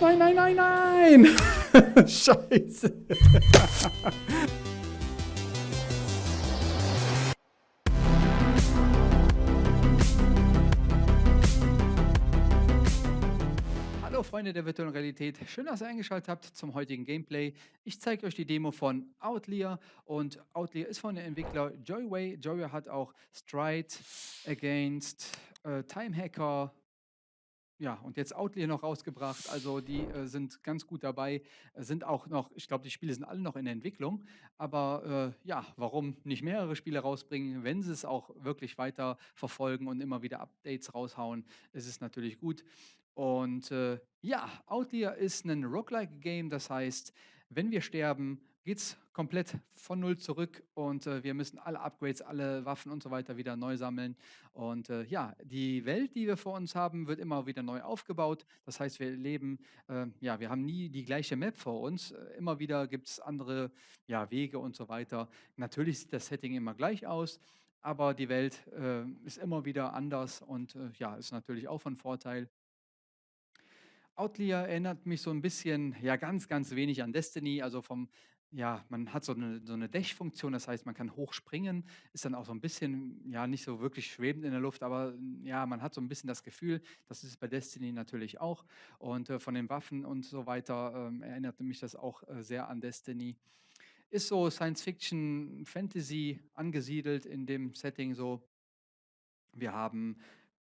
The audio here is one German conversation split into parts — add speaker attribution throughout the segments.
Speaker 1: Nein, nein, nein, nein! Scheiße! Hallo Freunde der virtuellen Realität, schön, dass ihr eingeschaltet habt zum heutigen Gameplay. Ich zeige euch die Demo von Outlier und Outlier ist von dem Entwickler Joyway. Joyway hat auch Stride, Against, äh, Time Hacker, ja, und jetzt Outlier noch rausgebracht. Also die äh, sind ganz gut dabei, äh, sind auch noch, ich glaube, die Spiele sind alle noch in der Entwicklung. Aber äh, ja, warum nicht mehrere Spiele rausbringen, wenn sie es auch wirklich weiter verfolgen und immer wieder Updates raushauen, ist es natürlich gut. Und äh, ja, Outlier ist ein Roguelike-Game, das heißt, wenn wir sterben, geht es komplett von null zurück und äh, wir müssen alle Upgrades, alle Waffen und so weiter wieder neu sammeln. Und äh, ja, die Welt, die wir vor uns haben, wird immer wieder neu aufgebaut. Das heißt, wir leben, äh, ja, wir haben nie die gleiche Map vor uns. Äh, immer wieder gibt es andere ja, Wege und so weiter. Natürlich sieht das Setting immer gleich aus. Aber die Welt äh, ist immer wieder anders und äh, ja, ist natürlich auch von Vorteil. Outlier erinnert mich so ein bisschen, ja, ganz, ganz wenig an Destiny, also vom ja, man hat so eine so 'ne Dash-Funktion, das heißt, man kann hoch springen, ist dann auch so ein bisschen, ja, nicht so wirklich schwebend in der Luft, aber, hm, ja, man hat so ein bisschen das Gefühl, das ist bei Destiny natürlich auch. Und, äh, von den Waffen und so weiter, ähm, erinnerte mich das auch, äh, sehr an Destiny. Ist so Science Fiction, Fantasy angesiedelt in dem Setting so. Wir haben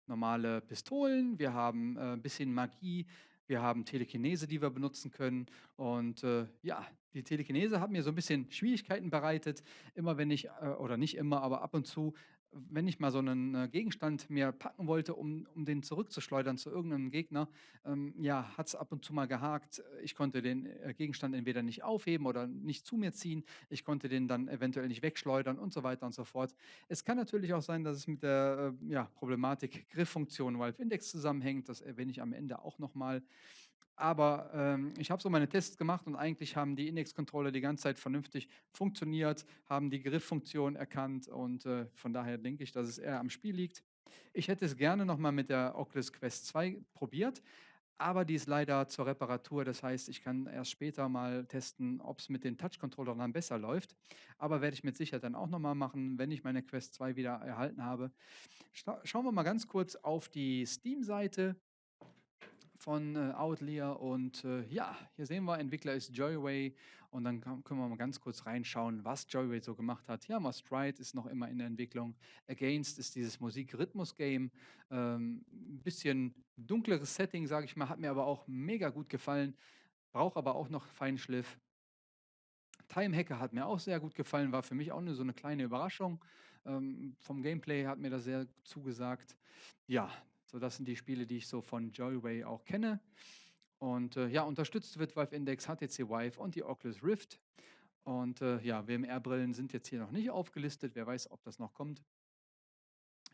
Speaker 1: normale Pistolen, wir haben, äh, 'n bisschen Magie, wir haben Telekinese, die wir benutzen können. Und äh, ja, die Telekinese hat mir so ein bisschen Schwierigkeiten bereitet. Immer wenn ich, äh, oder nicht immer, aber ab und zu, wenn ich mal so einen äh, Gegenstand mir packen wollte, um, um den zurückzuschleudern zu irgendeinem Gegner, ähm, ja, hat es ab und zu mal gehakt. Ich konnte den äh, Gegenstand entweder nicht aufheben oder nicht zu mir ziehen. Ich konnte den dann eventuell nicht wegschleudern und so weiter und so fort. Es kann natürlich auch sein, dass es mit der äh, ja, Problematik Grifffunktion Valve Index zusammenhängt. Das erwähne ich am Ende auch nochmal. Aber ähm, ich habe so meine Tests gemacht und eigentlich haben die Index-Controller die ganze Zeit vernünftig funktioniert, haben die Grifffunktion erkannt und äh, von daher denke ich, dass es eher am Spiel liegt. Ich hätte es gerne nochmal mit der Oculus Quest 2 probiert, aber die ist leider zur Reparatur. Das heißt, ich kann erst später mal testen, ob es mit den Touch-Controllern dann besser läuft. Aber werde ich mit Sicherheit dann auch nochmal machen, wenn ich meine Quest 2 wieder erhalten habe. Scha schauen wir mal ganz kurz auf die Steam-Seite von äh, Outlier und äh, ja, hier sehen wir, Entwickler ist Joyway und dann kann, können wir mal ganz kurz reinschauen, was Joyway so gemacht hat. Hier haben wir Stride, ist noch immer in der Entwicklung. Against ist dieses Musik-Rhythmus-Game. Ähm, ein bisschen dunkleres Setting, sage ich mal, hat mir aber auch mega gut gefallen. Braucht aber auch noch Feinschliff. Time Hacker hat mir auch sehr gut gefallen, war für mich auch nur so eine kleine Überraschung. Ähm, vom Gameplay hat mir das sehr zugesagt. Ja, so, das sind die Spiele, die ich so von Joyway auch kenne. Und äh, ja, unterstützt wird Valve Index, HTC Vive und die Oculus Rift. Und äh, ja, WMR-Brillen sind jetzt hier noch nicht aufgelistet. Wer weiß, ob das noch kommt.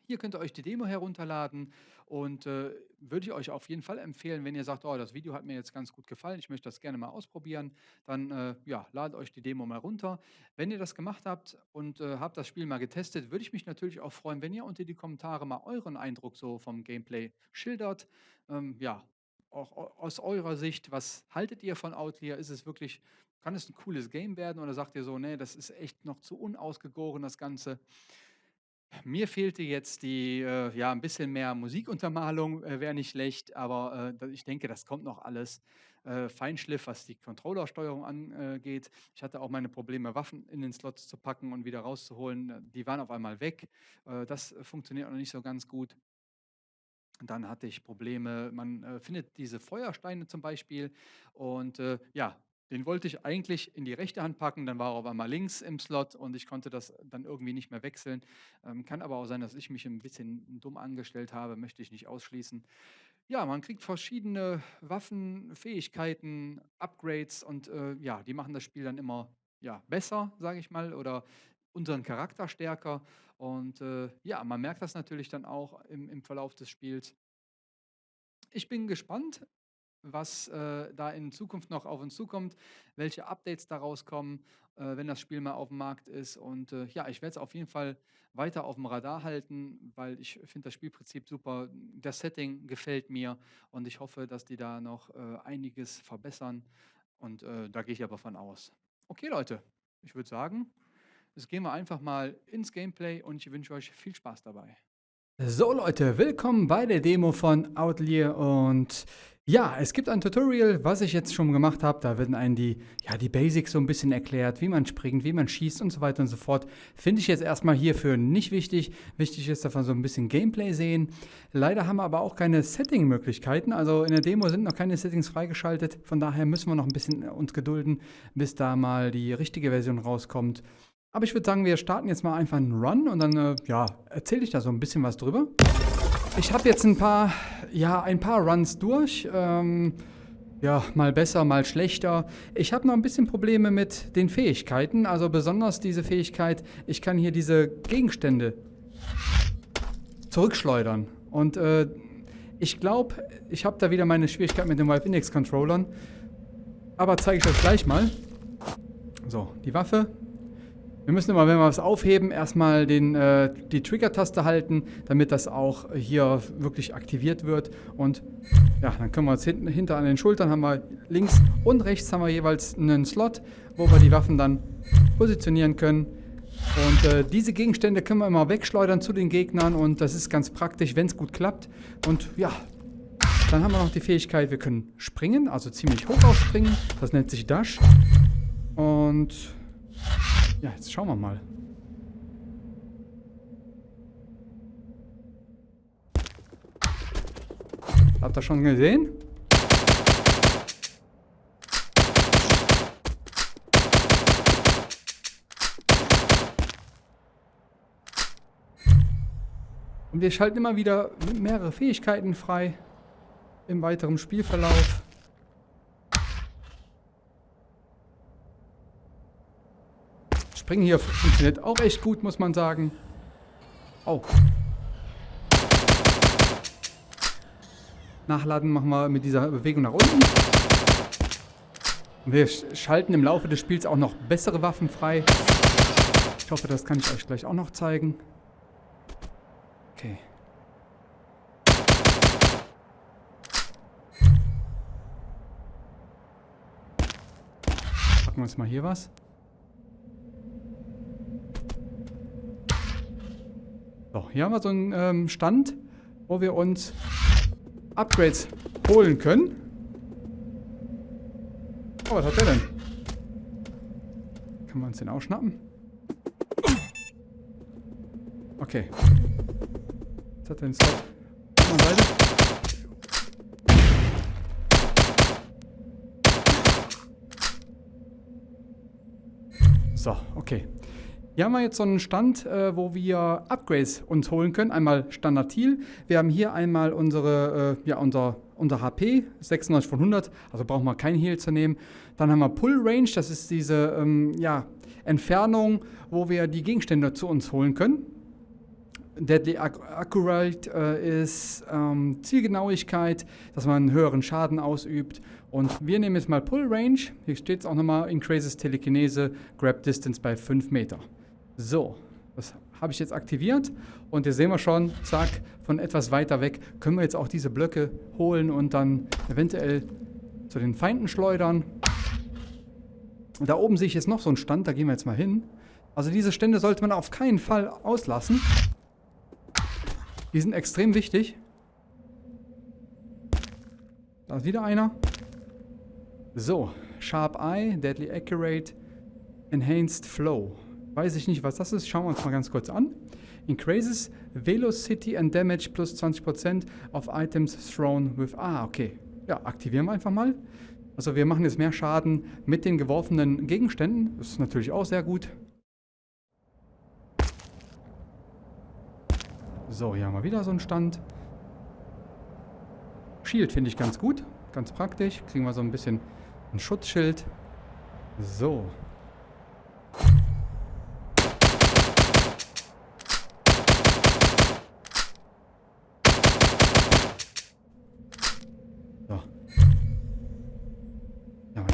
Speaker 1: Hier könnt ihr euch die Demo herunterladen und äh, würde ich euch auf jeden Fall empfehlen, wenn ihr sagt, oh, das Video hat mir jetzt ganz gut gefallen, ich möchte das gerne mal ausprobieren, dann äh, ja, ladet euch die Demo mal runter. Wenn ihr das gemacht habt und äh, habt das Spiel mal getestet, würde ich mich natürlich auch freuen, wenn ihr unter die Kommentare mal euren Eindruck so vom Gameplay schildert. Ähm, ja, auch aus eurer Sicht, was haltet ihr von Outlier? Ist es wirklich, kann es ein cooles Game werden oder sagt ihr so, nee, das ist echt noch zu unausgegoren, das Ganze? Mir fehlte jetzt die, äh, ja, ein bisschen mehr Musikuntermalung, äh, wäre nicht schlecht, aber äh, ich denke, das kommt noch alles. Äh, Feinschliff, was die Controllersteuerung angeht. Ich hatte auch meine Probleme, Waffen in den Slots zu packen und wieder rauszuholen. Die waren auf einmal weg. Äh, das funktioniert noch nicht so ganz gut. Dann hatte ich Probleme, man äh, findet diese Feuersteine zum Beispiel und äh, ja, den wollte ich eigentlich in die rechte Hand packen, dann war er auf einmal links im Slot und ich konnte das dann irgendwie nicht mehr wechseln. Ähm, kann aber auch sein, dass ich mich ein bisschen dumm angestellt habe, möchte ich nicht ausschließen. Ja, man kriegt verschiedene Waffen, Fähigkeiten, Upgrades und äh, ja, die machen das Spiel dann immer ja, besser, sage ich mal, oder unseren Charakter stärker. Und äh, ja, man merkt das natürlich dann auch im, im Verlauf des Spiels. Ich bin gespannt.
Speaker 2: Was äh, da in Zukunft noch auf uns zukommt, welche Updates daraus kommen, äh, wenn das Spiel mal auf dem Markt ist. Und äh, ja, ich werde es auf jeden Fall weiter auf dem Radar halten, weil ich finde das Spielprinzip super. Das Setting gefällt mir und ich hoffe, dass die da noch äh, einiges verbessern. Und äh, da gehe ich aber von aus. Okay, Leute, ich würde sagen, jetzt gehen wir einfach mal ins Gameplay und ich wünsche euch viel Spaß dabei.
Speaker 1: So Leute, willkommen bei der Demo von Outlier und ja, es gibt ein Tutorial, was ich jetzt schon gemacht habe. Da werden einen die, ja, die Basics so ein bisschen erklärt, wie man springt, wie man schießt und so weiter und so fort. Finde ich jetzt erstmal hierfür nicht wichtig. Wichtig ist, dass wir so ein bisschen Gameplay sehen. Leider haben wir aber auch keine Setting-Möglichkeiten. Also in der Demo sind noch keine Settings freigeschaltet. Von daher müssen wir noch ein bisschen uns gedulden, bis da mal die richtige Version rauskommt. Aber ich würde sagen, wir starten jetzt mal einfach einen Run und dann äh, ja, erzähle ich da so ein bisschen was drüber. Ich habe jetzt ein paar, ja, ein paar Runs durch. Ähm, ja, mal besser, mal schlechter. Ich habe noch ein bisschen Probleme mit den Fähigkeiten. Also besonders diese Fähigkeit, ich kann hier diese Gegenstände zurückschleudern. Und äh, ich glaube, ich habe da wieder meine Schwierigkeit mit den Valve Index Controllern. Aber zeige ich euch gleich mal. So, die Waffe wir müssen immer, wenn wir was aufheben, erstmal den, äh, die Trigger-Taste halten, damit das auch hier wirklich aktiviert wird. Und ja, dann können wir uns hinten, hinter an den Schultern haben wir links und rechts haben wir jeweils einen Slot, wo wir die Waffen dann positionieren können. Und äh, diese Gegenstände können wir immer wegschleudern zu den Gegnern und das ist ganz praktisch, wenn es gut klappt. Und ja, dann haben wir noch die Fähigkeit, wir können springen, also ziemlich hoch aufspringen. Das nennt sich Dash. Und ja, jetzt schauen wir mal. Habt ihr schon gesehen? Und wir schalten immer wieder mehrere Fähigkeiten frei im weiteren Spielverlauf. Springen hier funktioniert auch echt gut, muss man sagen. Oh. Nachladen machen wir mit dieser Bewegung nach unten. Wir schalten im Laufe des Spiels auch noch bessere Waffen frei. Ich hoffe, das kann ich euch gleich auch noch zeigen. Okay. Packen wir uns mal hier was. So, hier haben wir so einen ähm, Stand, wo wir uns Upgrades holen können. Oh, was hat der denn? Können wir uns den ausschnappen? Okay. Was hat denn? Seite. So, okay. Hier haben wir jetzt so einen Stand, äh, wo wir Upgrades uns holen können. Einmal Standard Heal. Wir haben hier einmal unsere, äh, ja, unser, unser HP, 96 von 100, also brauchen wir kein Heal zu nehmen. Dann haben wir Pull Range, das ist diese ähm, ja, Entfernung, wo wir die Gegenstände zu uns holen können. Deadly Accurate äh, ist ähm, Zielgenauigkeit, dass man einen höheren Schaden ausübt. Und wir nehmen jetzt mal Pull Range. Hier steht es auch nochmal, Increases Telekinese, Grab Distance bei 5 Meter. So, das habe ich jetzt aktiviert und hier sehen wir schon, zack, von etwas weiter weg können wir jetzt auch diese Blöcke holen und dann eventuell zu den Feinden schleudern. Da oben sehe ich jetzt noch so einen Stand, da gehen wir jetzt mal hin. Also diese Stände sollte man auf keinen Fall auslassen. Die sind extrem wichtig. Da ist wieder einer. So, Sharp Eye, Deadly Accurate, Enhanced Flow. Weiß ich nicht, was das ist. Schauen wir uns mal ganz kurz an. Increases Velocity and Damage plus 20% of Items thrown with... Ah, okay. Ja, aktivieren wir einfach mal. Also wir machen jetzt mehr Schaden mit den geworfenen Gegenständen. Das ist natürlich auch sehr gut. So, hier haben wir wieder so einen Stand. Shield finde ich ganz gut. Ganz praktisch. Kriegen wir so ein bisschen ein Schutzschild. So.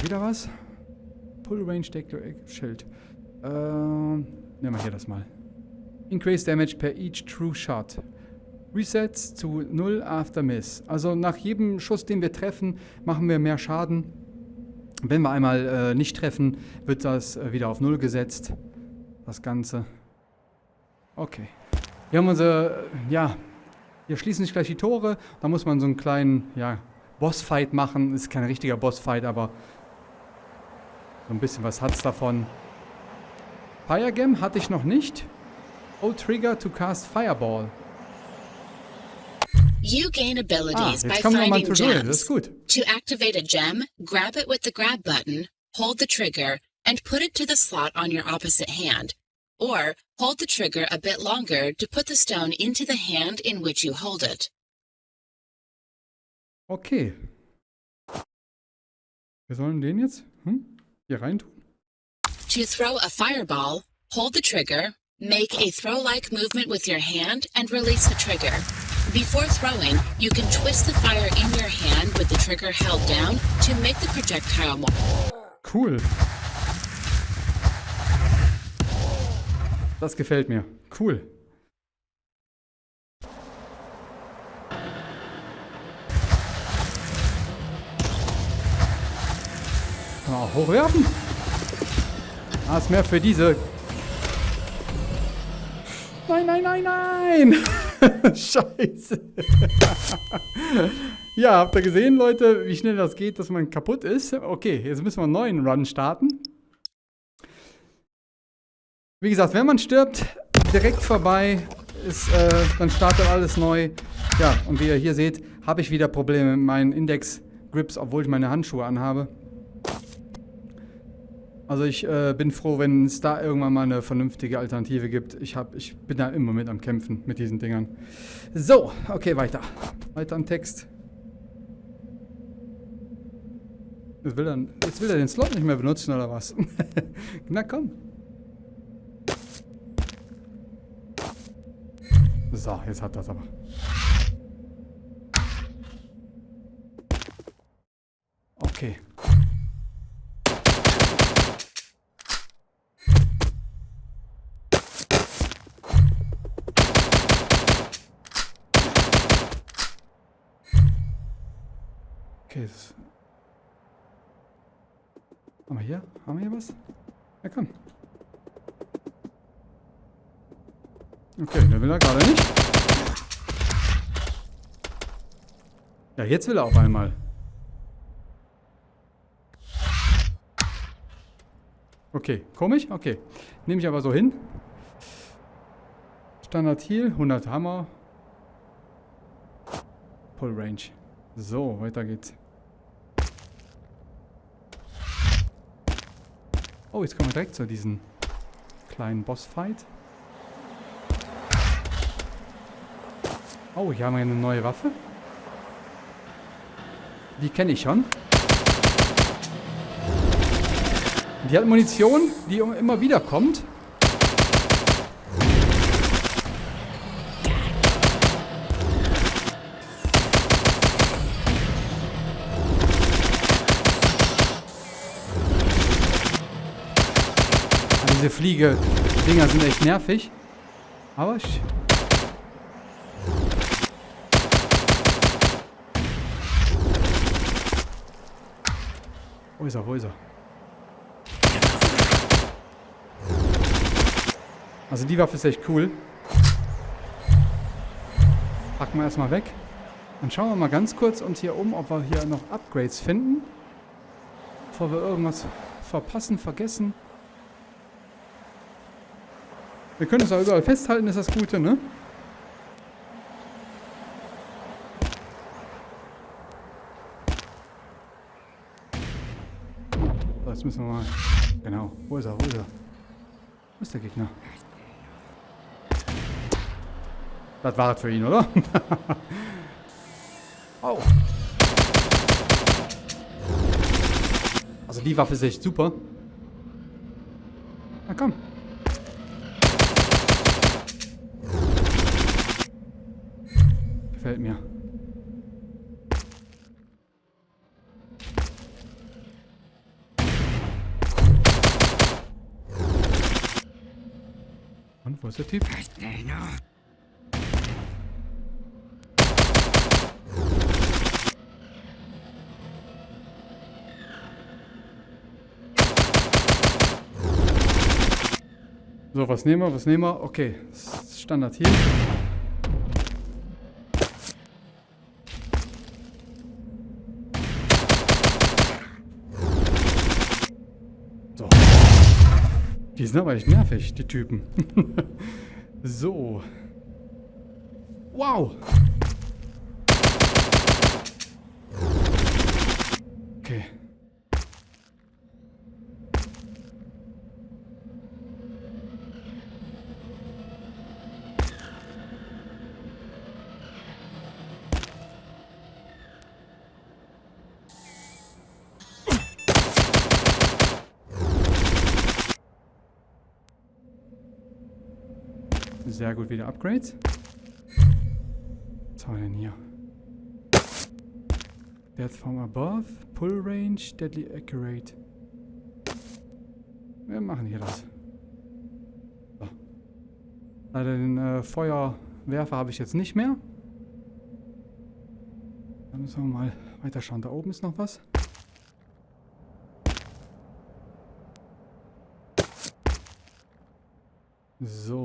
Speaker 1: Wieder was. Pull Range Declare Schild. Ähm, nehmen wir hier das mal. Increase Damage per each True Shot. Resets zu 0 after Miss. Also nach jedem Schuss, den wir treffen, machen wir mehr Schaden. Wenn wir einmal äh, nicht treffen, wird das äh, wieder auf 0 gesetzt. Das Ganze. Okay. Wir haben unsere, äh, ja, hier schließen sich gleich die Tore. Da muss man so einen kleinen, ja, Bossfight machen. Ist kein richtiger Bossfight, aber so ein bisschen was hat es davon. Firegem hatte ich noch nicht. Oh, Trigger to cast Fireball.
Speaker 3: You gain abilities
Speaker 1: Ah,
Speaker 3: by finding gems.
Speaker 1: ist gut.
Speaker 3: To activate a gem, grab it with the grab button, hold the trigger, and put it to the slot on your opposite hand. Or hold the trigger a bit longer to put the stone into the hand in which you hold it.
Speaker 1: Okay. Wir sollen den jetzt hm? Hier reintun.
Speaker 3: To throw a fireball, hold the trigger, make a throw like movement with your hand, and release the trigger. Before throwing, you can twist the fire in your hand with the trigger held down to make the projectile more.
Speaker 1: Cool. Das gefällt mir. Cool. Kann man hochwerfen? Ah, ist mehr für diese. Nein, nein, nein, nein! Scheiße. ja, habt ihr gesehen, Leute, wie schnell das geht, dass man kaputt ist? Okay, jetzt müssen wir einen neuen Run starten. Wie gesagt, wenn man stirbt, direkt vorbei, ist, äh, dann startet alles neu. Ja, und wie ihr hier seht, habe ich wieder Probleme mit meinen Index-Grips, obwohl ich meine Handschuhe anhabe. Also ich äh, bin froh, wenn es da irgendwann mal eine vernünftige Alternative gibt. Ich, hab, ich bin da immer mit am Kämpfen mit diesen Dingern. So, okay, weiter. Weiter am Text. Jetzt will, er, jetzt will er den Slot nicht mehr benutzen, oder was? Na komm. So, jetzt hat das aber. Okay. Okay, das haben wir hier? Haben wir hier was? Ja, komm. Okay, der will er gerade nicht. Ja, jetzt will er auf einmal. Okay, komisch? Okay. Nehme ich aber so hin. Standard Heal, 100 Hammer. Pull Range. So, weiter geht's. Oh, jetzt kommen wir direkt zu diesem kleinen Bossfight. Oh, hier haben wir eine neue Waffe. Die kenne ich schon. Die hat Munition, die immer wieder kommt. Diese Fliege-Dinger sind echt nervig. Aber ich Wo ist er? Wo ist er? Also die Waffe ist echt cool. Packen wir erstmal weg. Dann schauen wir mal ganz kurz uns hier um, ob wir hier noch Upgrades finden. Bevor wir irgendwas verpassen, vergessen. Wir können es auch überall festhalten, ist das Gute, ne? So, jetzt müssen wir mal... Genau. Wo ist er? Wo ist er? Wo ist der Gegner? Das war es für ihn, oder? Au. Also die Waffe ist echt super. Na komm. gefällt mir. Und wo ist der Typ? So, was nehmen wir, was nehmen wir? Okay, Standard hier. Sind aber echt nervig, die Typen. so. Wow. Okay. Sehr gut, wieder Upgrades. Was haben wir denn hier? Death from above, Pull Range, Deadly Accurate. Wir machen hier das. So. Leider den äh, Feuerwerfer habe ich jetzt nicht mehr. Dann müssen wir mal weiter schauen. Da oben ist noch was. So.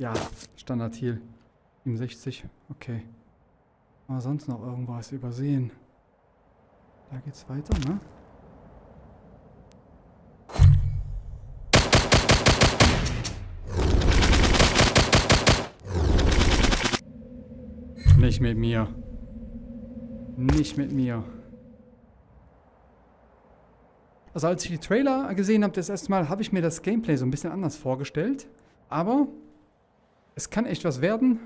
Speaker 1: Ja, Standard Heal. 67, okay. Aber sonst noch irgendwas übersehen. Da geht's weiter, ne? Nicht mit mir. Nicht mit mir. Also als ich die Trailer gesehen habe, das erste Mal, habe ich mir das Gameplay so ein bisschen anders vorgestellt. Aber es kann echt was werden.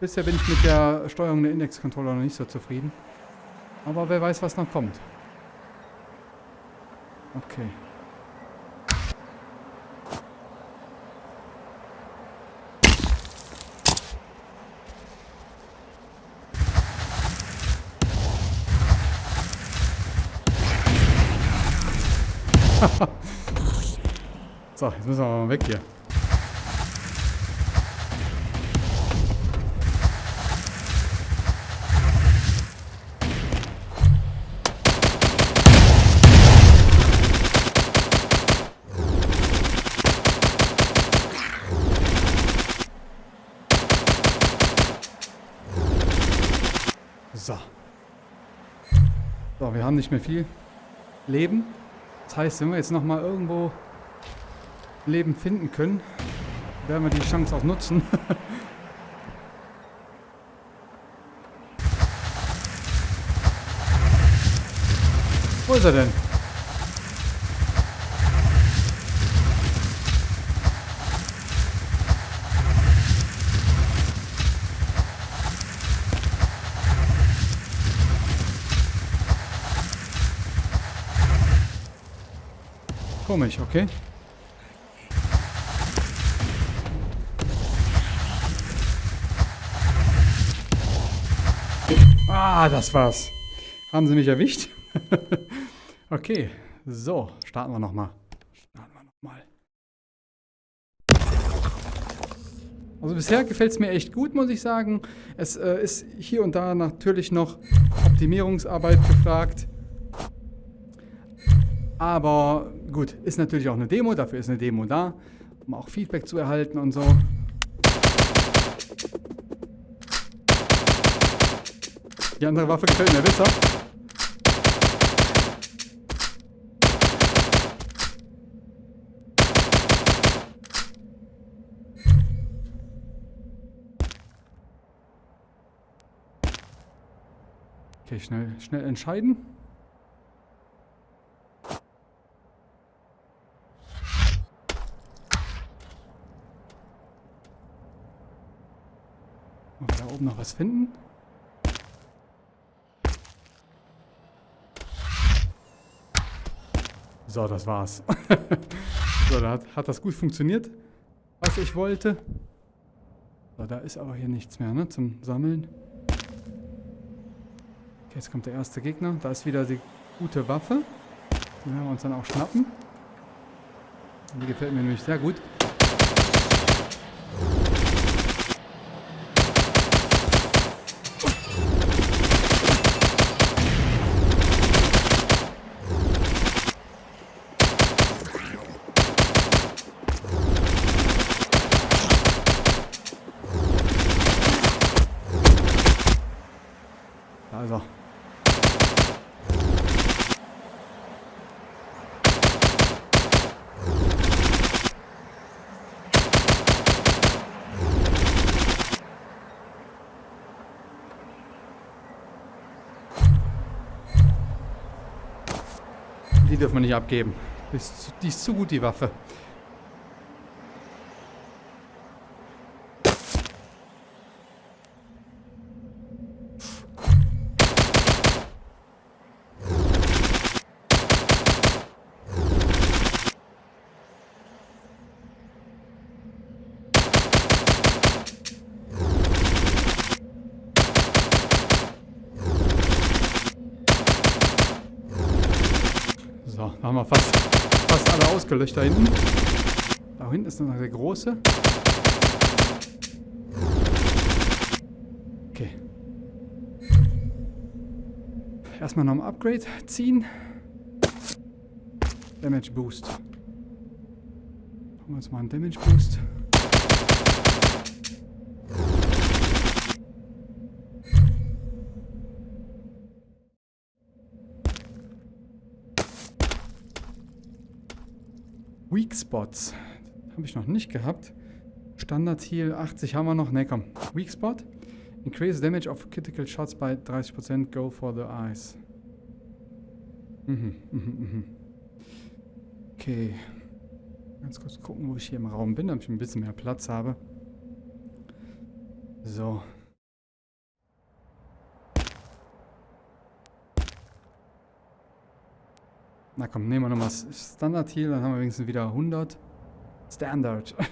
Speaker 1: Bisher bin ich mit der Steuerung der Index-Controller noch nicht so zufrieden. Aber wer weiß, was noch kommt. Okay. so, jetzt müssen wir mal weg hier. Haben nicht mehr viel Leben. Das heißt, wenn wir jetzt nochmal irgendwo Leben finden können, werden wir die Chance auch nutzen. Wo ist er denn? Komisch, okay. Ah, das war's. Haben sie mich erwischt? okay, so, starten wir nochmal. Starten wir nochmal. Also bisher gefällt es mir echt gut, muss ich sagen. Es äh, ist hier und da natürlich noch Optimierungsarbeit gefragt. Aber gut, ist natürlich auch eine Demo, dafür ist eine Demo da, um auch Feedback zu erhalten und so. Die andere Waffe gefällt mir besser. Okay, schnell, schnell entscheiden. Oben noch was finden? So, das war's. so, da hat, hat das gut funktioniert, was ich wollte. So, da ist aber hier nichts mehr, ne, zum Sammeln. Okay, jetzt kommt der erste Gegner. Da ist wieder die gute Waffe. Die werden wir uns dann auch schnappen. Die gefällt mir nämlich sehr gut. Also. Wir nicht abgeben. Die ist, die ist zu gut, die Waffe. Da haben wir fast, fast alle ausgelöscht da hinten. Da hinten ist noch der große. Okay. Erstmal noch ein Upgrade ziehen. Damage Boost. Machen wir uns mal einen Damage Boost. Weak Spots. Habe ich noch nicht gehabt. Standard Heal 80 haben wir noch. Ne, komm. Weak Spot. Increase damage of critical shots by 30%. Go for the eyes. Mhm, mhm, mhm. Okay. Ganz kurz gucken, wo ich hier im Raum bin, damit ich ein bisschen mehr Platz habe. So. Na komm, nehmen wir nochmal Standard Heal, dann haben wir wenigstens wieder 100. Standard.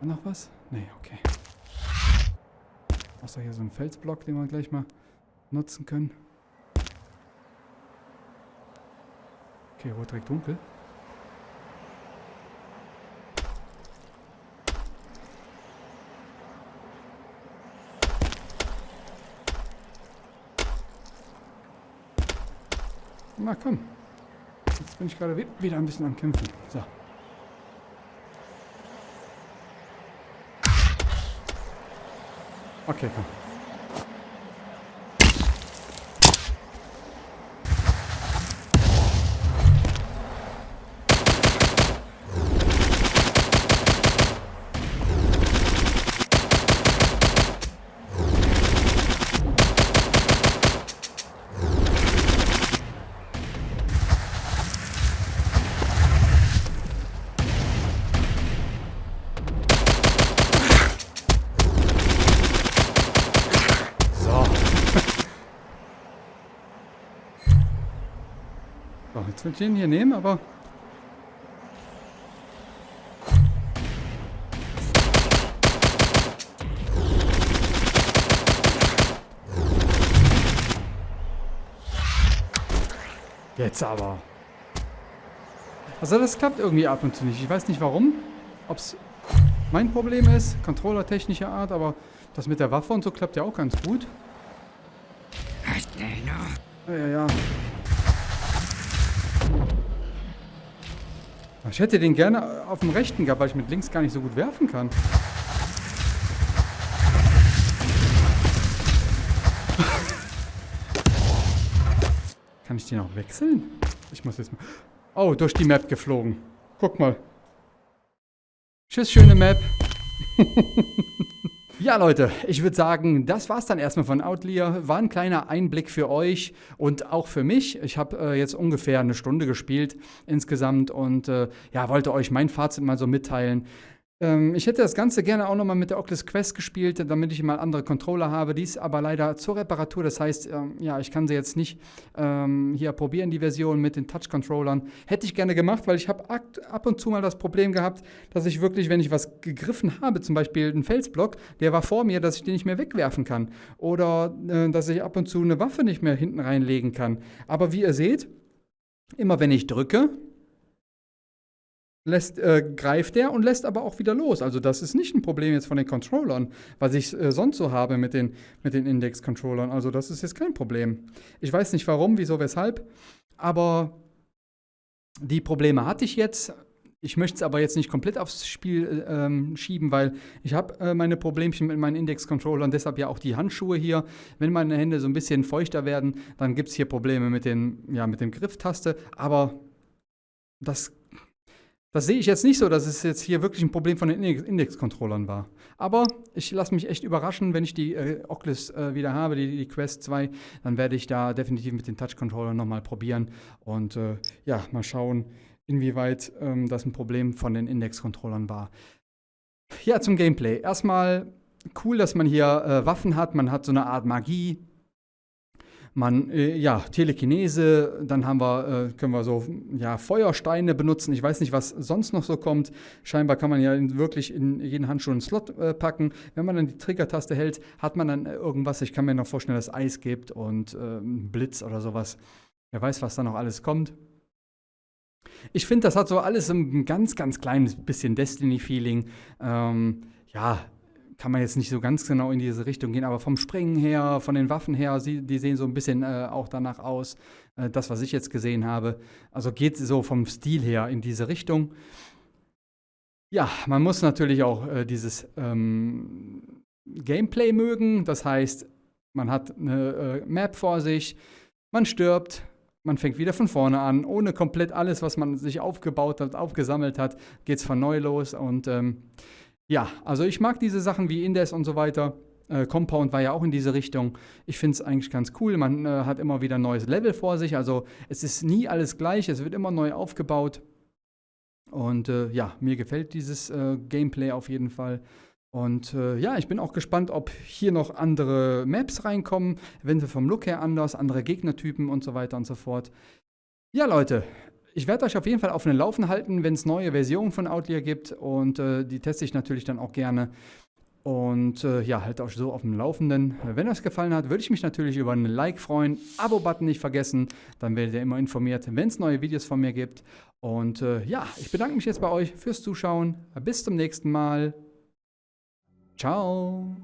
Speaker 1: noch was? Nee, okay. Außer hier so ein Felsblock, den wir gleich mal nutzen können. Okay, rot direkt dunkel. Na komm. Jetzt bin ich gerade wieder ein bisschen am Kämpfen. So. Okay, komm. So. Ich den hier nehmen, aber... Jetzt aber. Also das klappt irgendwie ab und zu nicht. Ich weiß nicht warum. Ob es mein Problem ist, Controller technischer Art, aber das mit der Waffe und so klappt ja auch ganz gut. Ja, ja, ja. Ich hätte den gerne auf dem rechten gehabt, weil ich mit links gar nicht so gut werfen kann. kann ich den auch wechseln? Ich muss jetzt mal... Oh, durch die Map geflogen. Guck mal. Tschüss, schöne Map. Ja, Leute, ich würde sagen, das war's dann erstmal von Outlier. War ein kleiner Einblick für euch und auch für mich. Ich habe äh, jetzt ungefähr eine Stunde gespielt insgesamt und äh, ja, wollte euch mein Fazit mal so mitteilen. Ähm, ich hätte das Ganze gerne auch nochmal mit der Oculus Quest gespielt, damit ich mal andere Controller habe. Die ist aber leider zur Reparatur. Das heißt, ähm, ja, ich kann sie jetzt nicht ähm, hier probieren, die Version mit den Touch-Controllern. Hätte ich gerne gemacht, weil ich habe ab und zu mal das Problem gehabt, dass ich wirklich, wenn ich was gegriffen habe, zum Beispiel einen Felsblock, der war vor mir, dass ich den nicht mehr wegwerfen kann. Oder äh, dass ich ab und zu eine Waffe nicht mehr hinten reinlegen kann. Aber wie ihr seht, immer wenn ich drücke, lässt, äh, greift er und lässt aber auch wieder los. Also das ist nicht ein Problem jetzt von den Controllern, was ich äh, sonst so habe mit den, mit den Index-Controllern. Also das ist jetzt kein Problem. Ich weiß nicht warum, wieso, weshalb, aber die Probleme hatte ich jetzt. ich möchte es aber jetzt nicht komplett aufs Spiel ähm, schieben, weil ich habe äh, meine Problemchen mit meinen Index-Controllern, deshalb ja auch die Handschuhe hier. Wenn meine Hände so ein bisschen feuchter werden, dann gibt es hier Probleme mit, den, ja, mit dem Grifftaste, aber das, das sehe ich jetzt nicht so, dass es jetzt hier wirklich ein Problem von den Index-Controllern war. Aber ich lasse mich echt überraschen, wenn ich die äh, Oculus äh, wieder habe, die, die, Quest 2, dann werde ich da definitiv mit den Touch-Controllern nochmal probieren und äh, ja, mal schauen, inwieweit ähm, das ein Problem von den Index-Controllern war. Ja, zum Gameplay. Erstmal cool, dass man hier äh, Waffen hat. Man hat so eine Art Magie. Man, äh, ja, Telekinese, dann haben wir, äh, können wir so, ja, Feuersteine benutzen. Ich weiß nicht, was sonst noch so kommt. Scheinbar kann man ja in, wirklich in jeden Handschuh einen Slot äh, packen. Wenn man dann die Trigger-Taste hält, hat man dann irgendwas. Ich kann mir noch vorstellen, dass Eis gibt und ähm, Blitz oder sowas. Wer weiß, was da noch alles kommt. Ich finde, das hat so alles ein ganz, ganz kleines bisschen Destiny-Feeling. Ähm, ja, kann man jetzt nicht so ganz genau in diese Richtung gehen, aber vom Springen her, von den Waffen her, die sehen so ein bisschen äh, auch danach aus, äh, das, was ich jetzt gesehen habe. Also geht so vom Stil her in diese Richtung. Ja, man muss natürlich auch äh, dieses ähm, Gameplay mögen. Das heißt, man hat eine äh, Map vor sich, man stirbt, man fängt wieder von vorne an, ohne komplett alles, was man sich aufgebaut hat, aufgesammelt hat, geht es von neu los. Und ähm, ja, also ich mag diese Sachen wie Indes und so weiter. Äh, Compound war ja auch in diese Richtung. Ich finde es eigentlich ganz cool. Man äh, hat immer wieder ein neues Level vor sich. Also es ist nie alles gleich, es wird immer neu aufgebaut. Und äh, ja, mir gefällt dieses äh, Gameplay auf jeden Fall. Und äh, ja, ich bin auch gespannt, ob hier noch andere Maps reinkommen, eventuell vom Look her anders, andere Gegnertypen und so weiter und so fort. Ja, Leute, ich werde euch auf jeden Fall auf den Laufen halten, wenn es neue Versionen von Outlier gibt und äh, die teste ich natürlich dann auch gerne. Und äh, ja, halt euch so auf dem Laufenden. Wenn euch gefallen hat, würde ich mich natürlich über einen Like freuen. Abo-Button nicht vergessen, dann werdet ihr immer informiert, wenn es neue Videos von mir gibt. Und äh, ja, ich bedanke mich jetzt bei euch fürs Zuschauen. Bis zum nächsten Mal. Ciao!